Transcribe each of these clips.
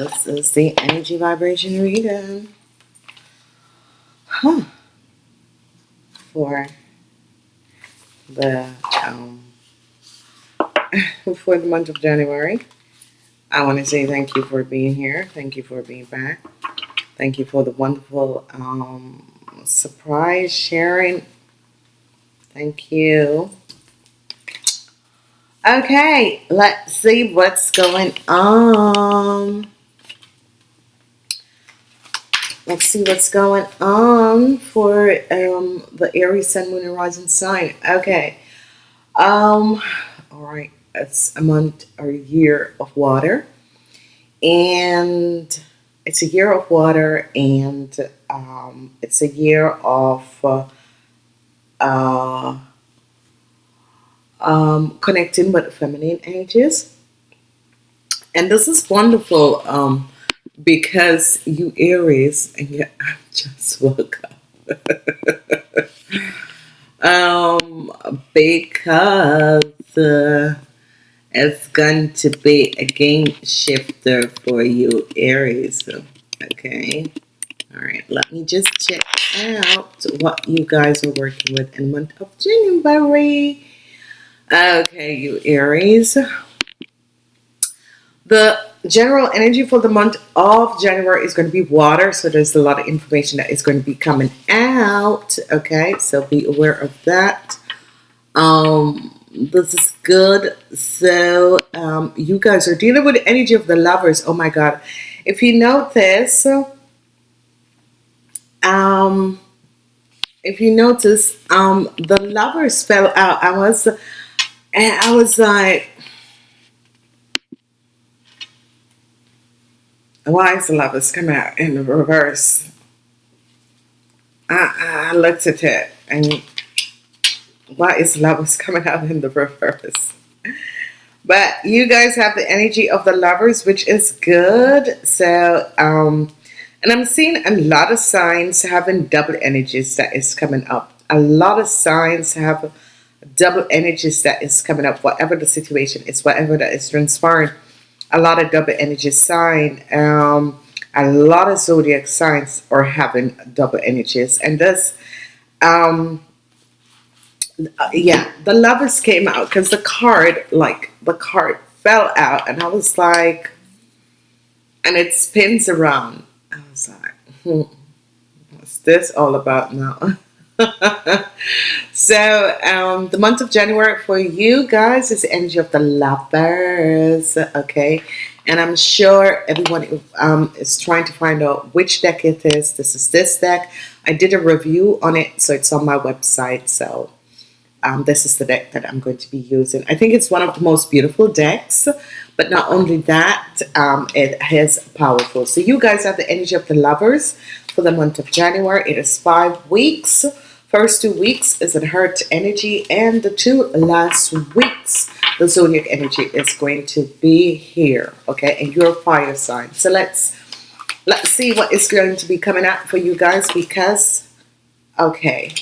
This is the energy vibration reading. Huh. For the um for the month of January. I want to say thank you for being here. Thank you for being back. Thank you for the wonderful um surprise sharing. Thank you. Okay, let's see what's going on. Let's see what's going on for um, the Aries Sun, Moon, and Rising sign. Okay. Um. All right. It's a month or a year of water, and it's a year of water, and um, it's a year of uh, uh, um, connecting with the feminine energies. And this is wonderful um, because you Aries, and you I just woke up. um, because uh, it's going to be a game shifter for you Aries. Okay. All right, let me just check out what you guys are working with in month of January. Okay, you Aries. The general energy for the month of January is going to be water. So there's a lot of information that is going to be coming out. Okay, so be aware of that. Um, this is good. So um, you guys are dealing with the energy of the lovers. Oh my God. If you notice, um, if you notice, um, the lovers fell out. I was and I was like, why is the lovers coming out in the reverse? I, I looked at it and why is lovers coming out in the reverse? But you guys have the energy of the lovers, which is good. So, um, and I'm seeing a lot of signs having double energies that is coming up. A lot of signs have double energies that is coming up, whatever the situation is, whatever that is transpiring. A lot of double energy sign, um, a lot of zodiac signs are having double energies, and this, um, yeah, the lovers came out because the card, like the card fell out, and I was like, and it spins around. I was like, hmm, what's this all about now? so um, the month of January for you guys is the energy of the lovers okay? And I'm sure everyone um, is trying to find out which deck it is. This is this deck. I did a review on it so it's on my website. So um, this is the deck that I'm going to be using. I think it's one of the most beautiful decks but not only that um, it is powerful. So you guys have the energy of the lovers for the month of January. It is five weeks First two weeks is an hurt energy and the two last weeks the zodiac energy is going to be here okay? And your fire sign. So let's let's see what is going to be coming out for you guys because okay.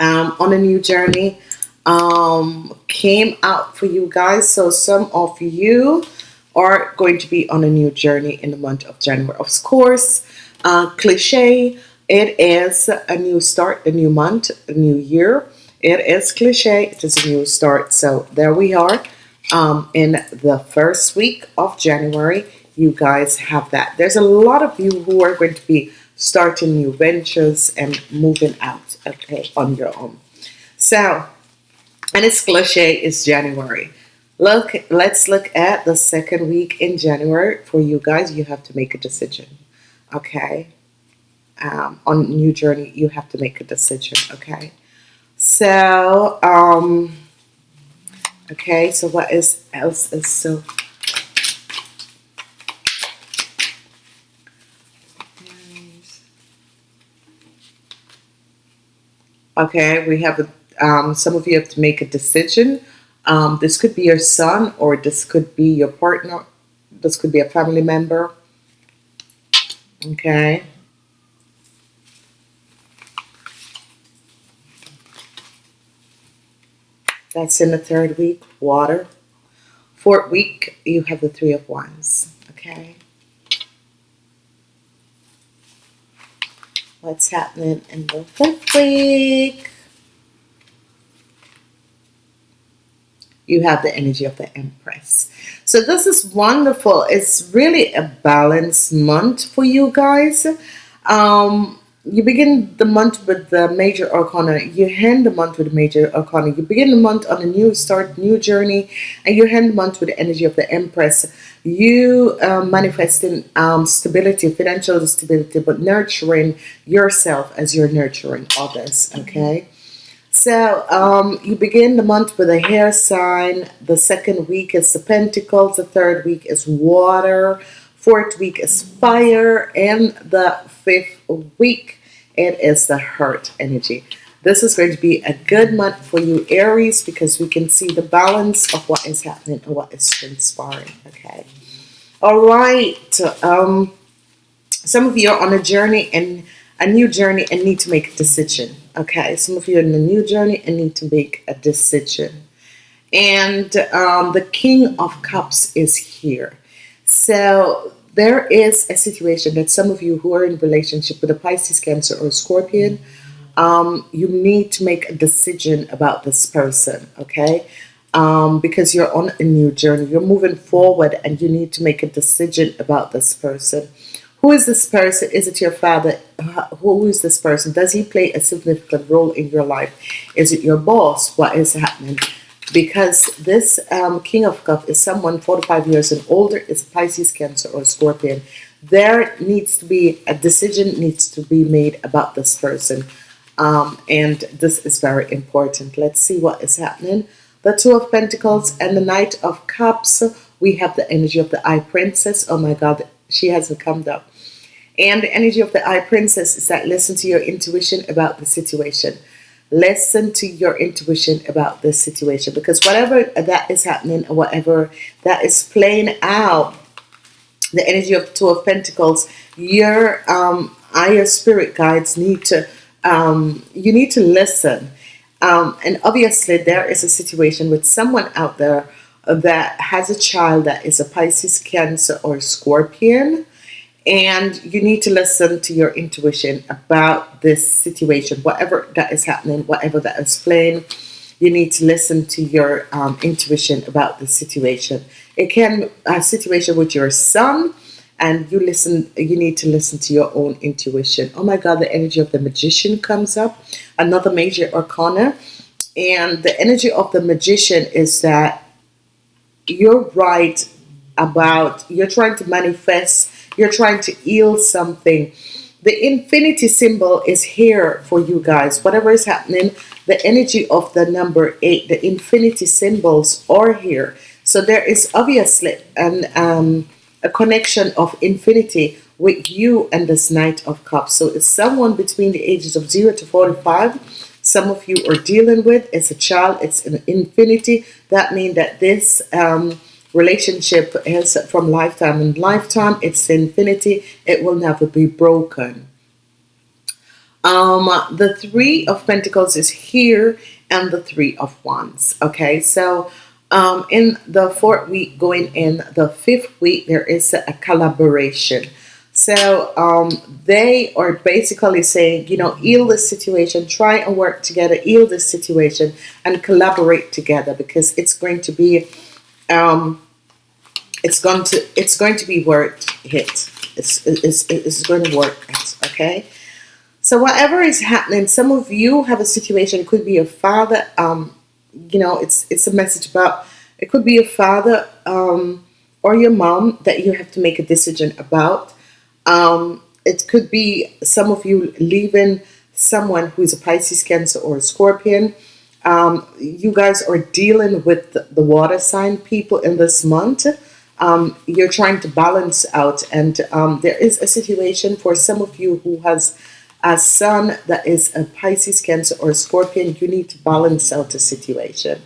Um, on a new journey um, came out for you guys. So some of you are going to be on a new journey in the month of January. Of course uh, cliche it is a new start, a new month, a new year. It is cliche. It is a new start. So there we are. Um, in the first week of January, you guys have that. There's a lot of you who are going to be starting new ventures and moving out, okay, on your own. So, and it's cliche, it's January. Look, let's look at the second week in January. For you guys, you have to make a decision, okay? Um, on new journey you have to make a decision okay? So um okay so what is else is so okay we have a um, some of you have to make a decision. Um, this could be your son or this could be your partner. This could be a family member. Okay That's in the third week, water. Fourth week, you have the three of wands. Okay. What's happening in the fifth week? You have the energy of the Empress. So this is wonderful. It's really a balanced month for you guys. Um, you begin the month with the major arcana. You end the month with the major arcana. You begin the month on a new start new journey and you end the month with the energy of the empress. You um, manifesting um, stability financial stability but nurturing yourself as you're nurturing others okay? So um, you begin the month with a hair sign. The second week is the pentacles. The third week is water fourth week is fire and the fifth week it is the heart energy. This is going to be a good month for you, Aries, because we can see the balance of what is happening and what is transpiring. Okay. All right. Um, some of you are on a journey and a new journey and need to make a decision. Okay. Some of you are in a new journey and need to make a decision. And um, the King of Cups is here. So there is a situation that some of you who are in relationship with a Pisces, Cancer, or Scorpion, um, you need to make a decision about this person, okay? Um, because you're on a new journey, you're moving forward, and you need to make a decision about this person. Who is this person? Is it your father? Who is this person? Does he play a significant role in your life? Is it your boss? What is happening? Because this um, King of Cup is someone 45 years and older, is Pisces, Cancer, or Scorpion. There needs to be a decision needs to be made about this person. Um, and this is very important. Let's see what is happening. The Two of Pentacles and the Knight of Cups. We have the energy of the Eye Princess. Oh my God, she hasn't come up. And the energy of the Eye Princess is that listen to your intuition about the situation listen to your intuition about this situation because whatever that is happening or whatever that is playing out the energy of two of pentacles your um your spirit guides need to um you need to listen. Um and obviously there is a situation with someone out there that has a child that is a Pisces cancer or scorpion and you need to listen to your intuition about this situation whatever that is happening whatever that is playing. You need to listen to your um, intuition about the situation. It can a situation with your son and you listen you need to listen to your own intuition. Oh my god the energy of the magician comes up another major arcana. And the energy of the magician is that you're right about you're trying to manifest you're trying to heal something. The infinity symbol is here for you guys. Whatever is happening the energy of the number eight the infinity symbols are here. So there is obviously an um, a connection of infinity with you and this knight of cups. So it's someone between the ages of 0 to 45 some of you are dealing with it's a child it's an infinity. That means that this um, relationship is from lifetime and lifetime it's infinity it will never be broken. Um the three of Pentacles is here and the three of wands okay? So um in the fourth week going in the fifth week there is a collaboration. So um, they are basically saying, you know, heal this situation, try and work together, heal this situation, and collaborate together because it's going to be um, it's going to it's going to be worth it. It's, it's, it's going to work okay? So whatever is happening some of you have a situation it could be a father um you know it's it's a message about it could be a father um or your mom that you have to make a decision about. Um it could be some of you leaving someone who is a Pisces cancer or a scorpion um, you guys are dealing with the water sign people in this month. Um, you're trying to balance out and um, there is a situation for some of you who has a son that is a Pisces cancer or Scorpion. You need to balance out the situation.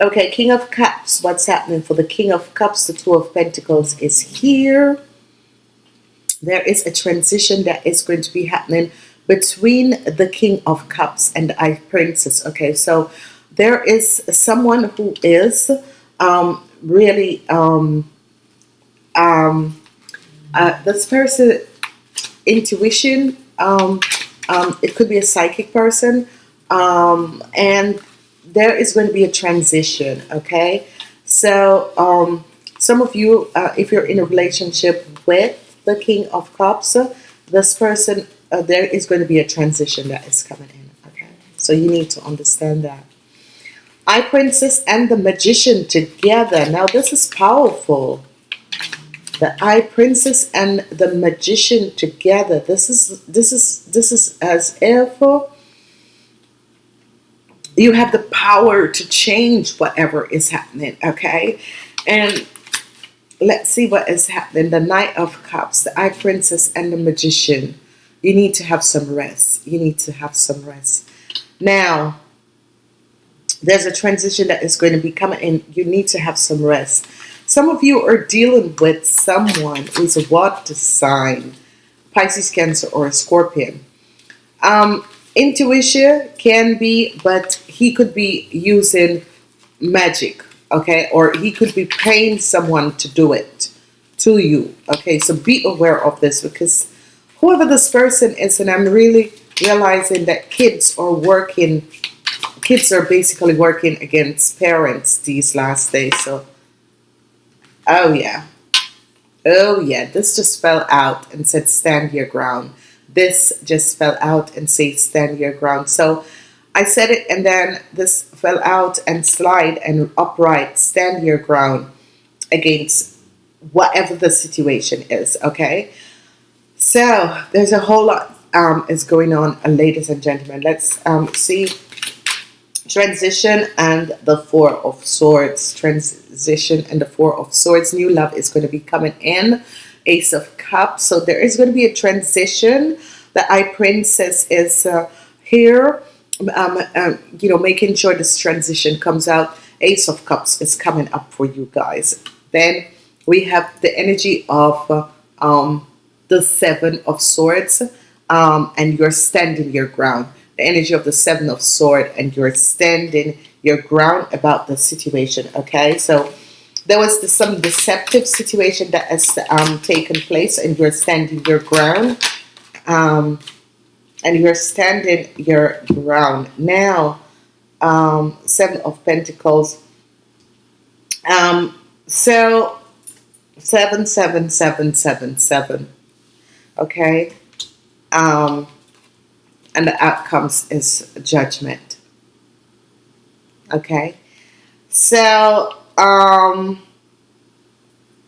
Okay King of Cups. What's happening for the King of Cups? The Two of Pentacles is here. There is a transition that is going to be happening between the King of Cups and Eye Princess okay? So there is someone who is um, really um, um, uh, this person intuition um, um, it could be a psychic person um, and there is going to be a transition okay? So um, some of you uh, if you're in a relationship with the king of cups this person uh, there is going to be a transition that is coming in okay? So you need to understand that. I princess and the magician together. Now this is powerful. The eye princess and the magician together. This is this is this is as if you have the power to change whatever is happening okay? And let's see what is happening. The knight of cups the eye princess and the magician you need to have some rest you need to have some rest now there's a transition that is going to be coming in you need to have some rest some of you are dealing with someone who's a water sign, Pisces, Cancer, or a Scorpion. Um, intuition can be, but he could be using magic, okay? Or he could be paying someone to do it to you, okay? So be aware of this because whoever this person is, and I'm really realizing that kids are working, kids are basically working against parents these last days. So Oh yeah. Oh yeah. This just fell out and said stand your ground. This just fell out and said stand your ground. So I said it and then this fell out and slide and upright stand your ground against whatever the situation is okay so there's a whole lot um, is going on uh, ladies and gentlemen. Let's um, see. Transition and the four of swords. Transition and the four of swords. New love is going to be coming in. Ace of cups. So there is going to be a transition. The eye princess is uh, here. Um, uh, you know making sure this transition comes out. Ace of cups is coming up for you guys. Then we have the energy of uh, um, the seven of swords um, and you're standing your ground. The energy of the seven of sword and you're standing your ground about the situation okay? So there was the, some deceptive situation that has um, taken place and you're standing your ground um, and you're standing your ground. Now um, seven of Pentacles um, so seven seven seven seven seven okay? Um and the outcomes is judgment okay? So um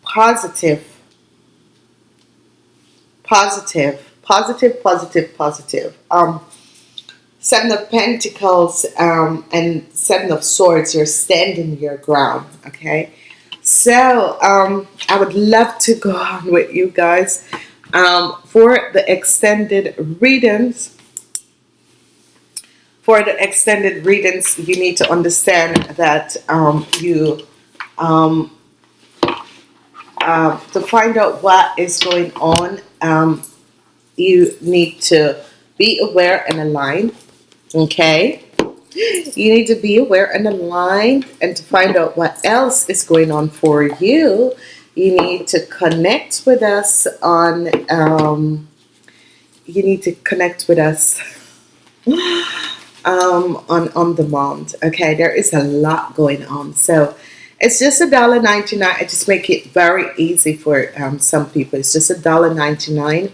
positive positive positive positive positive. Um seven of pentacles um and seven of swords you're standing your ground okay? So um i would love to go on with you guys um for the extended readings for the extended readings, you need to understand that um, you, um, uh, to find out what is going on, um, you need to be aware and aligned okay? You need to be aware and aligned and to find out what else is going on for you, you need to connect with us on, um, you need to connect with us um, on on demand. Okay, there is a lot going on. So it's just a dollar ninety nine. I just make it very easy for um, some people. It's just a dollar ninety nine,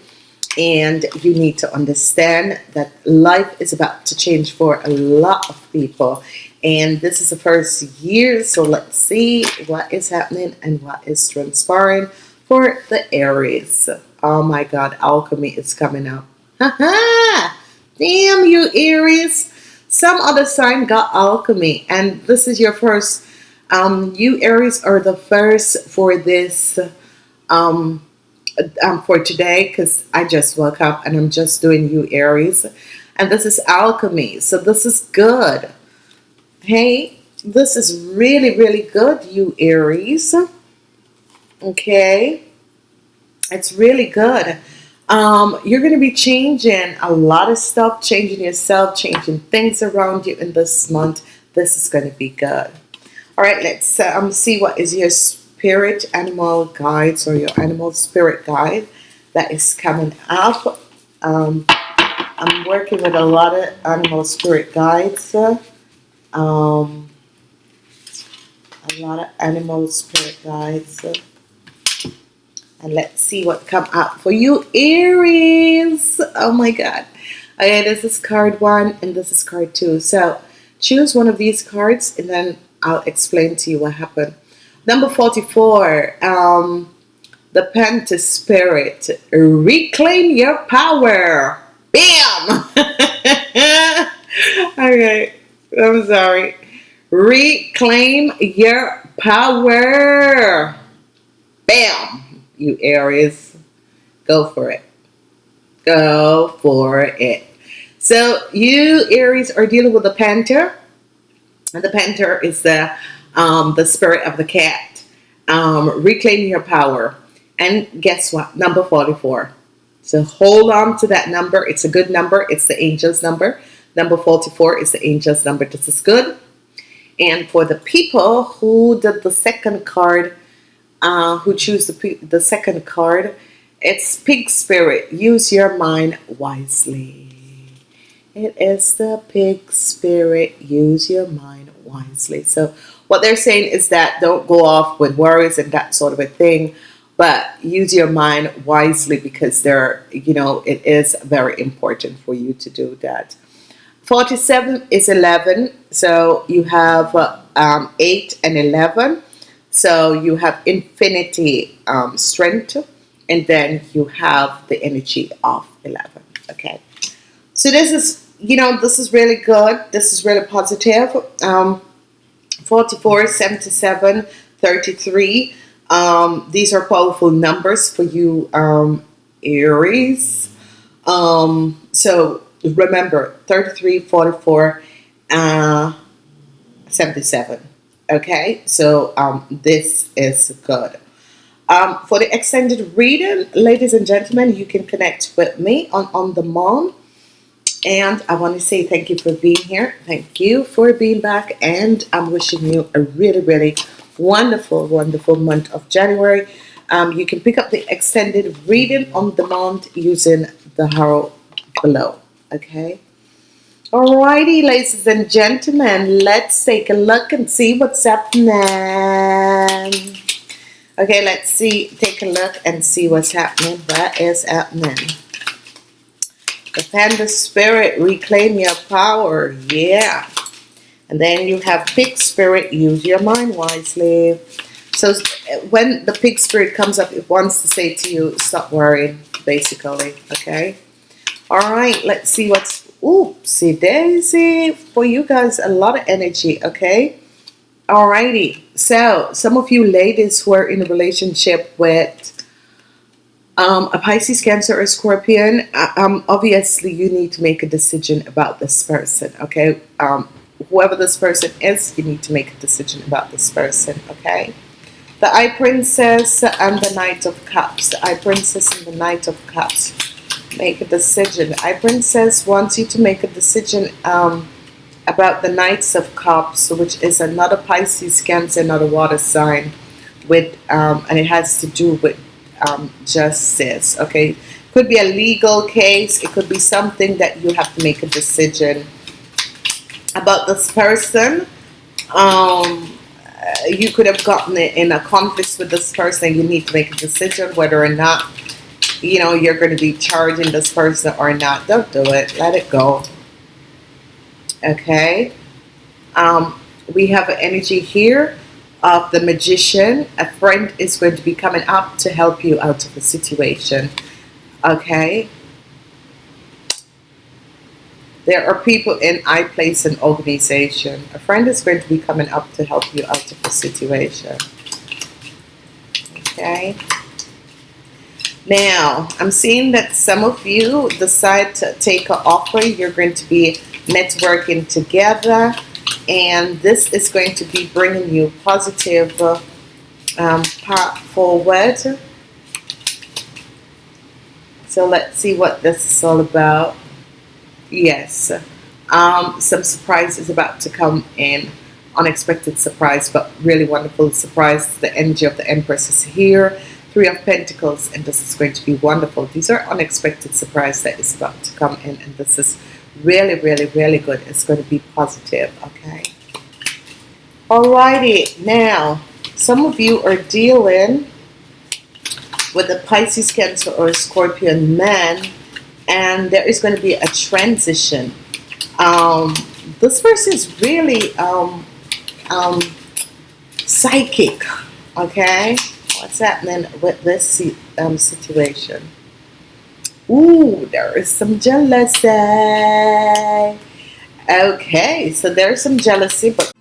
and you need to understand that life is about to change for a lot of people. And this is the first year, so let's see what is happening and what is transpiring for the Aries. Oh my God, alchemy is coming up. Damn you, Aries some other sign got alchemy and this is your first um, you Aries are the first for this um, um, for today because I just woke up and I'm just doing you Aries and this is alchemy so this is good hey this is really really good you Aries okay it's really good um, you're going to be changing a lot of stuff, changing yourself, changing things around you in this month. This is going to be good. All right, let's um, see what is your spirit animal guides or your animal spirit guide that is coming up. Um, I'm working with a lot of animal spirit guides. Um, a lot of animal spirit guides. And let's see what come up for you, Aries. Oh my God. Okay, this is card one and this is card two. So choose one of these cards and then I'll explain to you what happened. Number 44, um, the Panther Spirit. Reclaim your power. Bam! okay, I'm sorry. Reclaim your power. Bam! You Aries. Go for it. Go for it. So you Aries are dealing with the Panther. And the Panther is the um, the spirit of the cat. Um, reclaiming your power. And guess what? Number 44. So hold on to that number. It's a good number. It's the angel's number. Number 44 is the angel's number. This is good. And for the people who did the second card, uh, who choose the, the second card, it's pig spirit. Use your mind wisely. It is the pig spirit. Use your mind wisely. So what they're saying is that don't go off with worries and that sort of a thing, but use your mind wisely because there, you know, it is very important for you to do that. 47 is 11, so you have uh, um, 8 and 11. So you have infinity um, strength, and then you have the energy of 11. Okay, so this is, you know, this is really good. This is really positive. Um, 44, 77, 33. Um, these are powerful numbers for you, um, Aries. Um, so remember 33, 44, uh, 77. Okay, so um, this is good. Um, for the extended reading, ladies and gentlemen, you can connect with me on On Demand. And I want to say thank you for being here. Thank you for being back. And I'm wishing you a really, really wonderful, wonderful month of January. Um, you can pick up the extended reading on demand using the arrow below. Okay. Alrighty, ladies and gentlemen, let's take a look and see what's happening. Okay, let's see, take a look and see what's happening. What is happening? The Panther Spirit, reclaim your power. Yeah. And then you have Pig Spirit, use your mind wisely. So when the Pig Spirit comes up, it wants to say to you, stop worrying, basically. Okay. All right, let's see what's. Oopsie daisy. For you guys, a lot of energy. Okay. Alrighty. So some of you ladies who are in a relationship with um, a Pisces, Cancer, or Scorpion, uh, um, obviously you need to make a decision about this person, okay? Um, whoever this person is, you need to make a decision about this person, okay? The Eye Princess and the Knight of Cups. The Eye Princess and the Knight of Cups. Make a decision. I Princess wants you to make a decision um, about the Knights of Cups, which is another Pisces, Cancer, another water sign, with um, and it has to do with um, justice. Okay, could be a legal case. It could be something that you have to make a decision about this person. Um, you could have gotten in a conflict with this person. You need to make a decision whether or not you know you're going to be charging this person or not. Don't do it. Let it go. Okay. Um, we have an energy here of the magician, a friend is going to be coming up to help you out of the situation. Okay. There are people in I place an organization. A friend is going to be coming up to help you out of the situation. Okay. Now, I'm seeing that some of you decide to take an offer. You're going to be networking together and this is going to be bringing you positive um, forward so let's see what this is all about yes um, some surprise is about to come in unexpected surprise, but really wonderful surprise. The energy of the Empress is here. Three of Pentacles, and this is going to be wonderful. These are unexpected surprise that is about to come in, and this is really, really, really good. It's going to be positive, okay? Alrighty, now some of you are dealing with a Pisces, Cancer, or a Scorpion man, and there is going to be a transition. Um, this person is really um, um, psychic, okay? What's happening with this um, situation? Ooh, there is some jealousy. Okay, so there's some jealousy, but